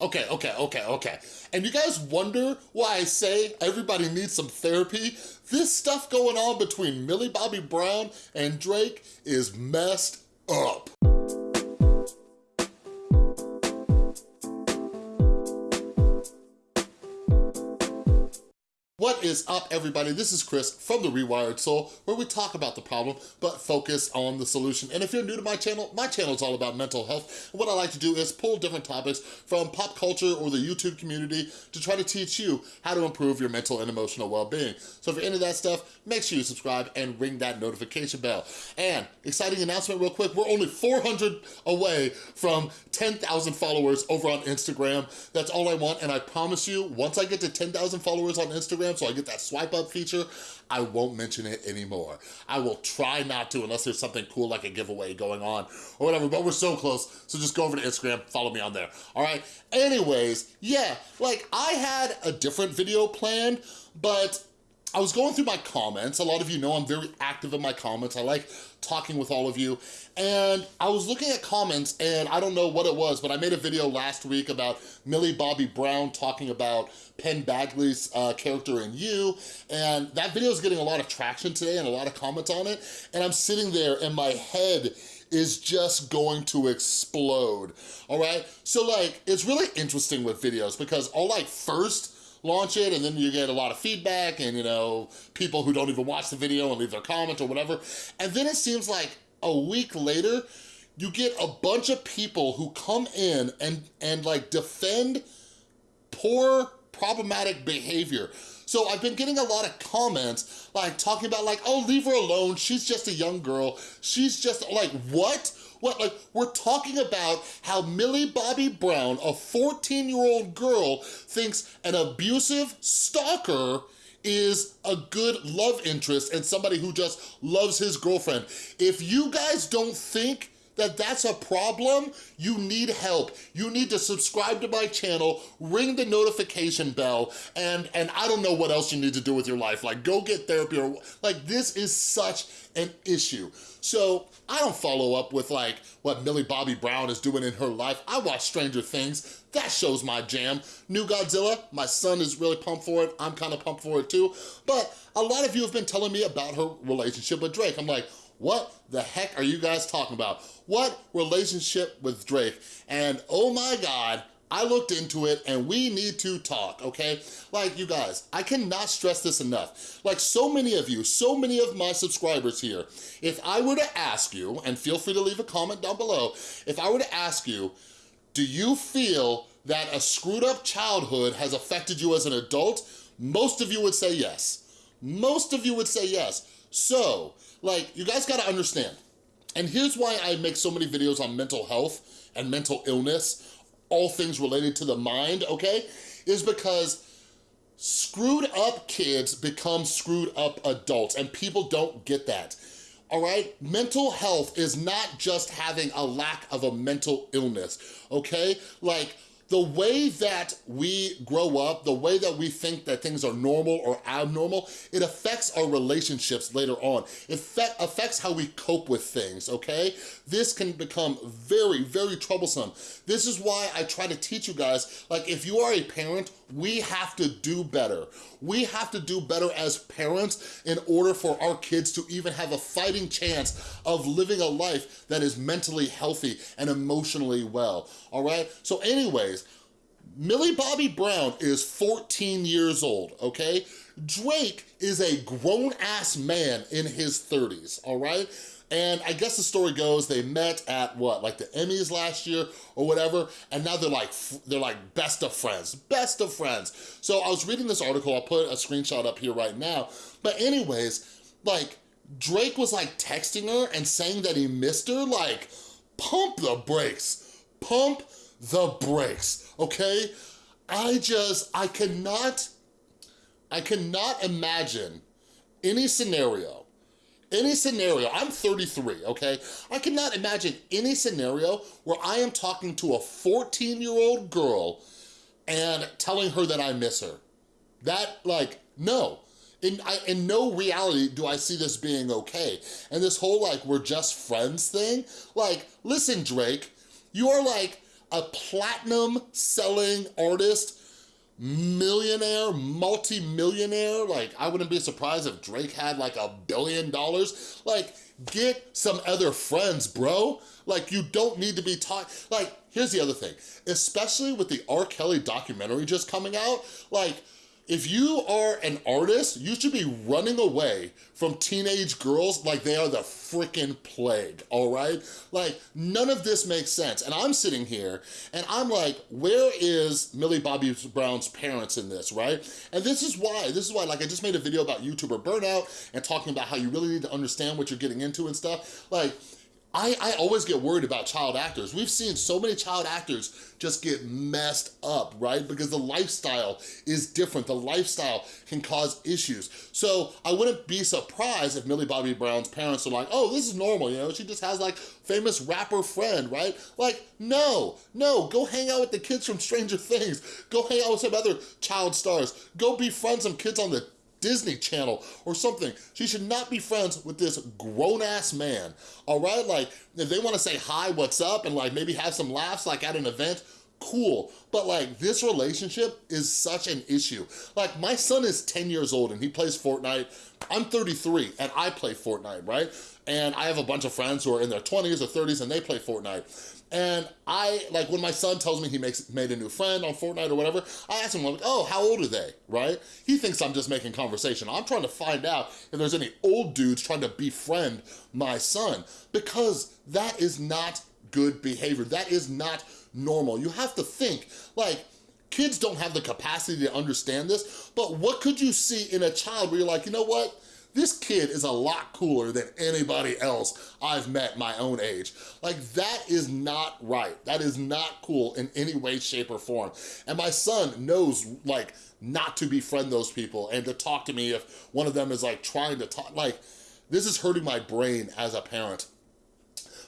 Okay, okay, okay, okay. And you guys wonder why I say everybody needs some therapy? This stuff going on between Millie Bobby Brown and Drake is messed up. What is up, everybody? This is Chris from The Rewired Soul, where we talk about the problem, but focus on the solution. And if you're new to my channel, my channel is all about mental health. And what I like to do is pull different topics from pop culture or the YouTube community to try to teach you how to improve your mental and emotional well-being. So if you're into that stuff, make sure you subscribe and ring that notification bell. And exciting announcement real quick, we're only 400 away from 10,000 followers over on Instagram. That's all I want, and I promise you, once I get to 10,000 followers on Instagram, Instagram, I get that swipe up feature, I won't mention it anymore. I will try not to unless there's something cool like a giveaway going on or whatever, but we're so close, so just go over to Instagram, follow me on there, all right? Anyways, yeah, like I had a different video planned, but I was going through my comments. A lot of you know I'm very active in my comments. I like talking with all of you. And I was looking at comments and I don't know what it was, but I made a video last week about Millie Bobby Brown talking about Penn Badgley's uh, character in You. And that video is getting a lot of traction today and a lot of comments on it. And I'm sitting there and my head is just going to explode, all right? So like, it's really interesting with videos because I'll like first launch it and then you get a lot of feedback and you know, people who don't even watch the video and leave their comments or whatever. And then it seems like a week later, you get a bunch of people who come in and, and like defend poor problematic behavior. So I've been getting a lot of comments like talking about like, oh, leave her alone. She's just a young girl. She's just like, what? What, like, we're talking about how Millie Bobby Brown, a 14-year-old girl, thinks an abusive stalker is a good love interest and somebody who just loves his girlfriend. If you guys don't think that that's a problem, you need help. You need to subscribe to my channel, ring the notification bell, and, and I don't know what else you need to do with your life. Like go get therapy or, like this is such an issue. So I don't follow up with like what Millie Bobby Brown is doing in her life. I watch Stranger Things. That shows my jam. New Godzilla, my son is really pumped for it. I'm kind of pumped for it too. But a lot of you have been telling me about her relationship with Drake. I'm like, what the heck are you guys talking about? What relationship with Drake? And oh my God, I looked into it and we need to talk, okay? Like you guys, I cannot stress this enough. Like so many of you, so many of my subscribers here, if I were to ask you, and feel free to leave a comment down below, if I were to ask you, do you feel that a screwed up childhood has affected you as an adult? Most of you would say yes. Most of you would say yes. So, like, you guys gotta understand, and here's why I make so many videos on mental health and mental illness, all things related to the mind, okay? Is because screwed up kids become screwed up adults and people don't get that all right? Mental health is not just having a lack of a mental illness, okay? Like, the way that we grow up, the way that we think that things are normal or abnormal, it affects our relationships later on. It affects how we cope with things, okay? This can become very, very troublesome. This is why I try to teach you guys, like if you are a parent, we have to do better. We have to do better as parents in order for our kids to even have a fighting chance of living a life that is mentally healthy and emotionally well, all right? So anyways, Millie Bobby Brown is 14 years old, okay? Drake is a grown-ass man in his 30s, all right? And I guess the story goes they met at what, like the Emmys last year or whatever, and now they're like, they're like best of friends, best of friends. So I was reading this article, I'll put a screenshot up here right now. But anyways, like Drake was like texting her and saying that he missed her, like pump the brakes, pump the brakes, okay? I just, I cannot, I cannot imagine any scenario any scenario, I'm 33, okay? I cannot imagine any scenario where I am talking to a 14-year-old girl and telling her that I miss her. That, like, no. In, I, in no reality do I see this being okay. And this whole, like, we're just friends thing, like, listen, Drake, you are, like, a platinum selling artist, millionaire, multi-millionaire, like I wouldn't be surprised if Drake had like a billion dollars. Like get some other friends, bro. Like you don't need to be taught, like here's the other thing, especially with the R. Kelly documentary just coming out, like if you are an artist, you should be running away from teenage girls like they are the freaking plague, all right? Like, none of this makes sense. And I'm sitting here and I'm like, where is Millie Bobby Brown's parents in this, right? And this is why, this is why, like I just made a video about YouTuber burnout and talking about how you really need to understand what you're getting into and stuff. Like, I, I always get worried about child actors. We've seen so many child actors just get messed up, right? Because the lifestyle is different. The lifestyle can cause issues. So I wouldn't be surprised if Millie Bobby Brown's parents are like, oh, this is normal, you know? She just has like famous rapper friend, right? Like, no, no, go hang out with the kids from Stranger Things. Go hang out with some other child stars. Go befriend some kids on the Disney Channel or something. She should not be friends with this grown-ass man, all right? Like, if they wanna say hi, what's up, and like maybe have some laughs like at an event, cool. But like this relationship is such an issue. Like my son is 10 years old and he plays Fortnite. I'm 33 and I play Fortnite, right? And I have a bunch of friends who are in their 20s or 30s and they play Fortnite. And I, like when my son tells me he makes made a new friend on Fortnite or whatever, I ask him like, oh, how old are they, right? He thinks I'm just making conversation. I'm trying to find out if there's any old dudes trying to befriend my son because that is not good behavior. That is not normal. You have to think, like, kids don't have the capacity to understand this, but what could you see in a child where you're like, you know what? This kid is a lot cooler than anybody else I've met my own age. Like, that is not right. That is not cool in any way, shape, or form. And my son knows, like, not to befriend those people and to talk to me if one of them is, like, trying to talk. Like, this is hurting my brain as a parent.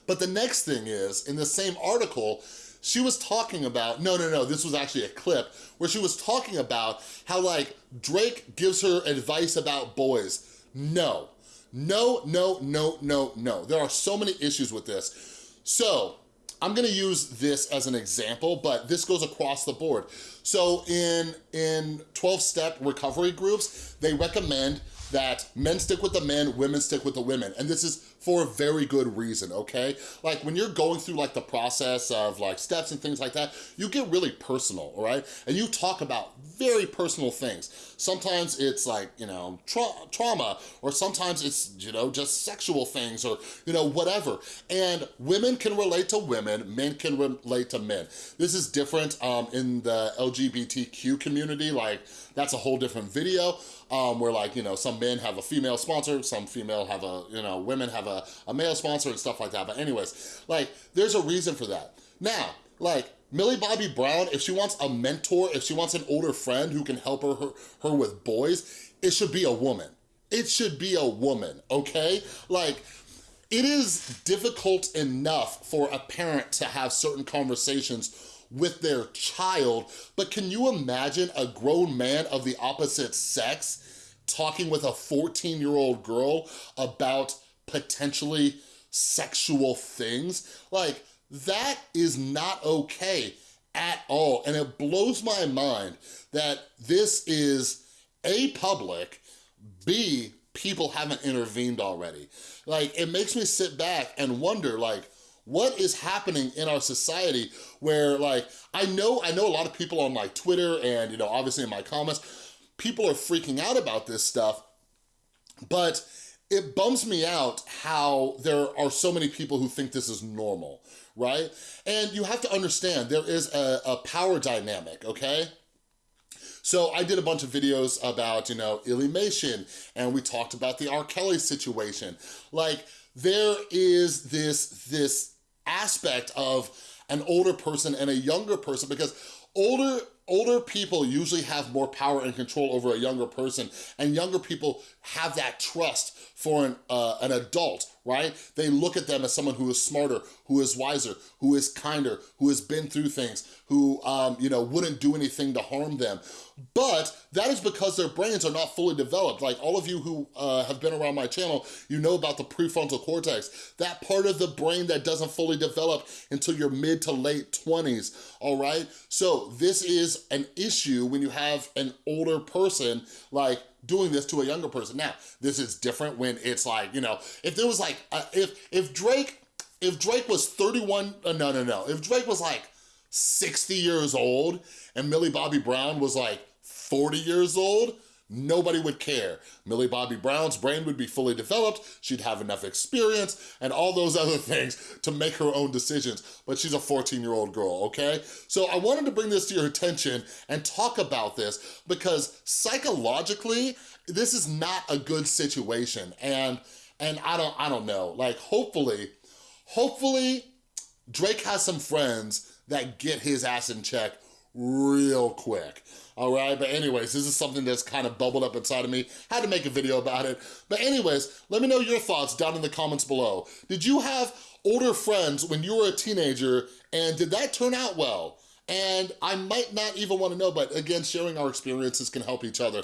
But the next thing is, in the same article, she was talking about, no, no, no, this was actually a clip, where she was talking about how like Drake gives her advice about boys. No, no, no, no, no, no. There are so many issues with this. So I'm gonna use this as an example, but this goes across the board. So in, in 12-step recovery groups, they recommend that men stick with the men, women stick with the women. And this is for a very good reason, okay? Like when you're going through like the process of like steps and things like that, you get really personal, all right? And you talk about very personal things. Sometimes it's like, you know, tra trauma, or sometimes it's, you know, just sexual things or, you know, whatever. And women can relate to women, men can relate to men. This is different um, in the LGBTQ community, like that's a whole different video um, where like, you know, some men have a female sponsor, some female have a, you know, women have a, a male sponsor and stuff like that. But anyways, like, there's a reason for that. Now, like, Millie Bobby Brown, if she wants a mentor, if she wants an older friend who can help her, her, her with boys, it should be a woman. It should be a woman, okay? Like, it is difficult enough for a parent to have certain conversations with their child, but can you imagine a grown man of the opposite sex talking with a 14-year-old girl about potentially sexual things? Like, that is not okay at all. And it blows my mind that this is A, public, B, people haven't intervened already. Like, it makes me sit back and wonder, like, what is happening in our society where like, I know, I know a lot of people on like Twitter and, you know, obviously in my comments, people are freaking out about this stuff, but it bums me out how there are so many people who think this is normal, right? And you have to understand there is a, a power dynamic, okay? So I did a bunch of videos about, you know, Illymation, and we talked about the R. Kelly situation. Like, there is this, this aspect of an older person and a younger person because older older people usually have more power and control over a younger person and younger people have that trust for an, uh, an adult, right? They look at them as someone who is smarter, who is wiser, who is kinder, who has been through things, who, um, you know, wouldn't do anything to harm them. But that is because their brains are not fully developed. Like all of you who uh, have been around my channel, you know about the prefrontal cortex, that part of the brain that doesn't fully develop until your mid to late 20s, all right? So this is an issue when you have an older person like doing this to a younger person. Now, this is different when it's like, you know, if there was like, uh, if, if Drake, if Drake was 31, uh, no, no, no. If Drake was like 60 years old and Millie Bobby Brown was like 40 years old, nobody would care. Millie Bobby Brown's brain would be fully developed, she'd have enough experience and all those other things to make her own decisions, but she's a 14-year-old girl, okay? So I wanted to bring this to your attention and talk about this because psychologically, this is not a good situation and and I don't I don't know, like hopefully, hopefully Drake has some friends that get his ass in check real quick all right? But anyways, this is something that's kind of bubbled up inside of me. Had to make a video about it. But anyways, let me know your thoughts down in the comments below. Did you have older friends when you were a teenager and did that turn out well? And I might not even wanna know, but again, sharing our experiences can help each other.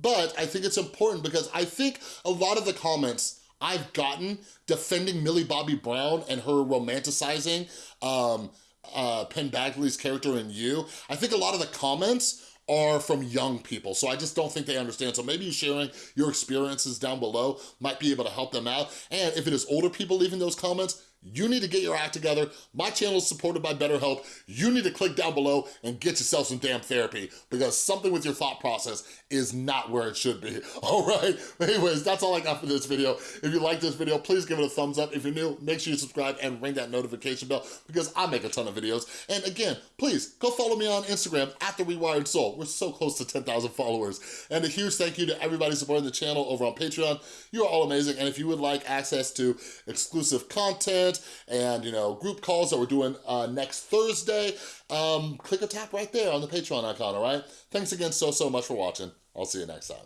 But I think it's important because I think a lot of the comments I've gotten defending Millie Bobby Brown and her romanticizing um, uh, Penn Badgley's character in You, I think a lot of the comments are from young people. So I just don't think they understand. So maybe sharing your experiences down below might be able to help them out. And if it is older people leaving those comments, you need to get your act together. My channel is supported by BetterHelp. You need to click down below and get yourself some damn therapy because something with your thought process is not where it should be, all right? Anyways, that's all I got for this video. If you like this video, please give it a thumbs up. If you're new, make sure you subscribe and ring that notification bell because I make a ton of videos. And again, please go follow me on Instagram at The Rewired Soul. We're so close to 10,000 followers. And a huge thank you to everybody supporting the channel over on Patreon. You are all amazing. And if you would like access to exclusive content and, you know, group calls that we're doing uh, next Thursday, um, click or tap right there on the Patreon icon, all right? Thanks again so, so much for watching. I'll see you next time.